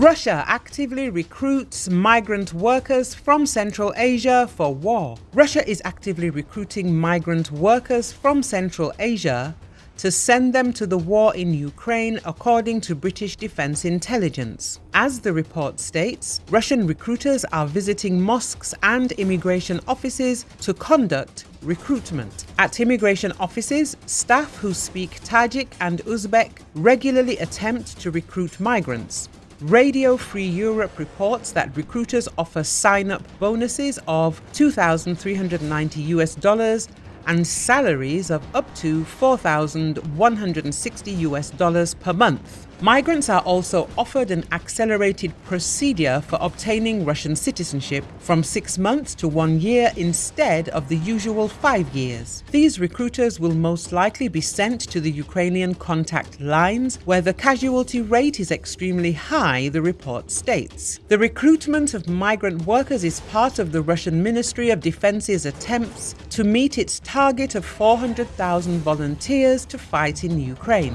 Russia actively recruits migrant workers from Central Asia for war. Russia is actively recruiting migrant workers from Central Asia to send them to the war in Ukraine, according to British Defense Intelligence. As the report states, Russian recruiters are visiting mosques and immigration offices to conduct recruitment. At immigration offices, staff who speak Tajik and Uzbek regularly attempt to recruit migrants. Radio Free Europe reports that recruiters offer sign-up bonuses of 2,390 US dollars and salaries of up to 4,160 US dollars per month. Migrants are also offered an accelerated procedure for obtaining Russian citizenship from six months to one year instead of the usual five years. These recruiters will most likely be sent to the Ukrainian contact lines where the casualty rate is extremely high, the report states. The recruitment of migrant workers is part of the Russian Ministry of Defense's attempts to meet its target of 400,000 volunteers to fight in Ukraine.